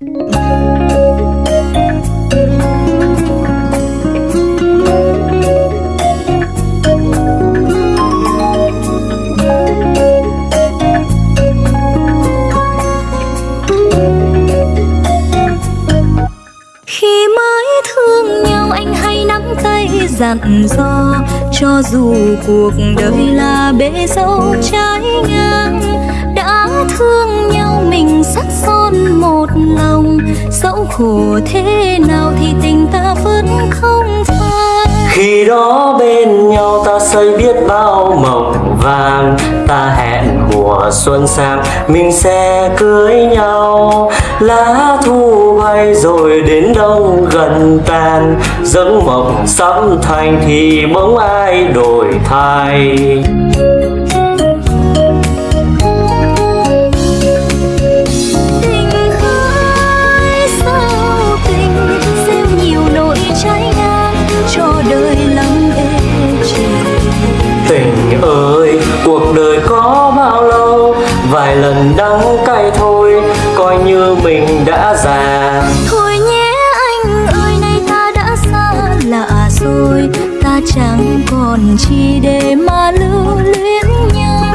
khi mới thương nhau anh hay nắm tay dặn dò, cho dù cuộc đời là bể dâu trái ngang, đã thương nhau mình sắc son một lòng. Dẫu khổ thế nào thì tình ta vẫn không phai. Khi đó bên nhau ta xây biết bao mộng vàng. Ta hẹn mùa xuân sang, mình sẽ cưới nhau. Lá thu bay rồi đến đông gần tàn. Giấc mộng sắp thành thì bỗng ai đổi thay. Vài lần đắng cay thôi Coi như mình đã già. Thôi nhé anh ơi nay ta đã xa lạ rồi. Ta chẳng còn chi để mà lưu luyến nhau.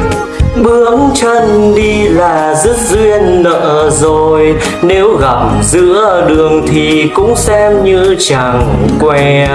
Bước chân đi là dứt duyên nợ rồi. Nếu gặp giữa đường thì cũng xem như chẳng quen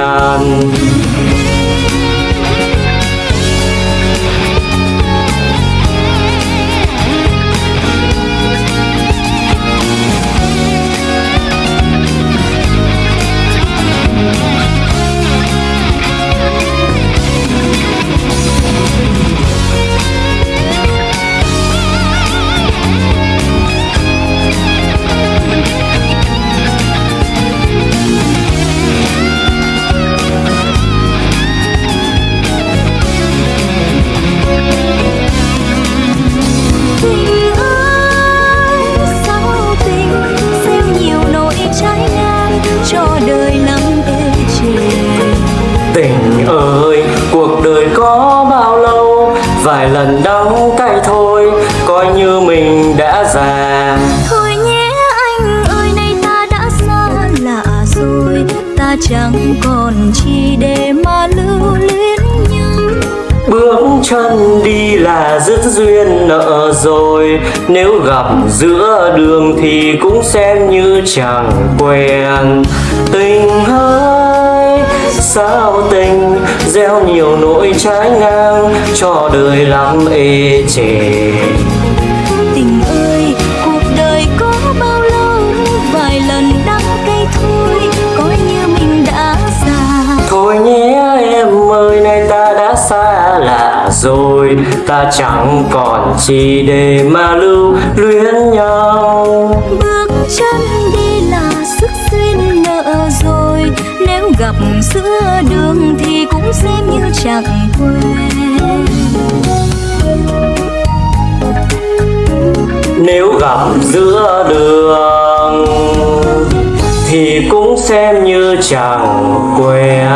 Vài lần đắng cay thôi Coi như mình đã già. Thôi nhé anh ơi nay ta đã xa lạ rồi. Ta chẳng còn chi để mà lưu luyến nhau. Bước chân đi là dứt duyên nợ rồi. Nếu gặp giữa đường thì cũng xem như chẳng quen. Tình ơi, sao tình Gieo nhiều nỗi trái ngang Cho đời lắm ê chề. Tình ơi cuộc đời có bao lâu? Vài lần đắng cay thôi Coi như mình đã già. Thôi nhé em ơi, nay ta đã xa lạ rồi. Ta chẳng còn chi để mà lưu luyến nhau. Bước chân gặp giữa đường thì cũng xem như chẳng quen. Nếu gặp giữa đường Thì cũng xem như chẳng quen.